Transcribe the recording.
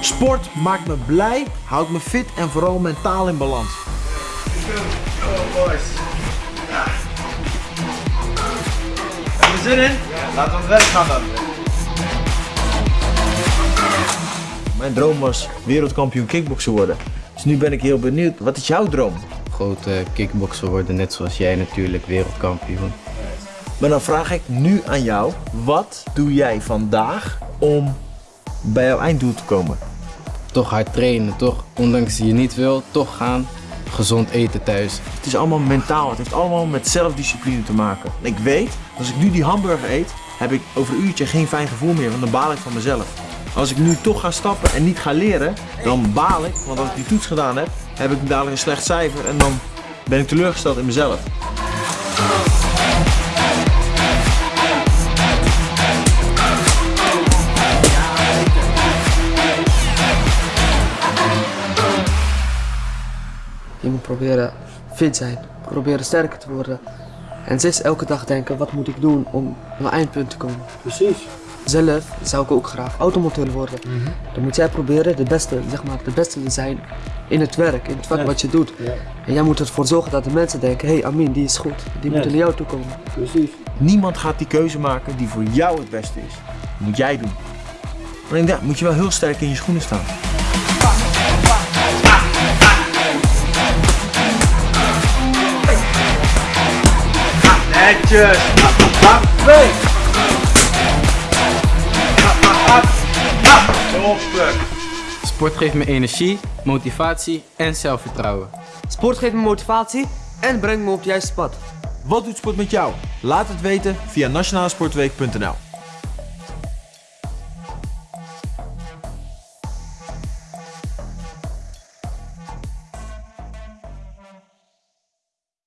Sport maakt me blij, houdt me fit en vooral mentaal in balans. Boys. Heb je zin in? Laten we het gaan dan. Mijn droom was wereldkampioen kickboksen worden. Dus nu ben ik heel benieuwd, wat is jouw droom? Grote kickbokser worden, net zoals jij natuurlijk, wereldkampioen. Maar dan vraag ik nu aan jou, wat doe jij vandaag om bij jouw einddoel te komen? Toch hard trainen, toch? Ondanks je niet wil, toch gaan. Gezond eten thuis. Het is allemaal mentaal, het heeft allemaal met zelfdiscipline te maken. En ik weet, als ik nu die hamburger eet, heb ik over een uurtje geen fijn gevoel meer, want dan baal ik van mezelf. Als ik nu toch ga stappen en niet ga leren, dan baal ik, want als ik die toets gedaan heb, heb ik dadelijk een slecht cijfer en dan ben ik teleurgesteld in mezelf. Je moet proberen fit zijn, proberen sterker te worden. En steeds elke dag denken, wat moet ik doen om naar mijn eindpunt te komen. Precies. Zelf zou ik ook graag automonteur worden. Dan moet jij proberen de beste, zeg maar, de beste te zijn in het werk, in het vak wat je doet. En jij moet ervoor zorgen dat de mensen denken, hé hey, Amin, die is goed, die moeten naar jou toe komen. Niemand gaat die keuze maken die voor jou het beste is. Dat moet jij doen. Maar ik denk, moet je wel heel sterk in je schoenen staan. Netjes. Twee. Sport geeft me energie, motivatie en zelfvertrouwen. Sport geeft me motivatie en brengt me op het juiste pad. Wat doet sport met jou? Laat het weten via nationalesportweek.nl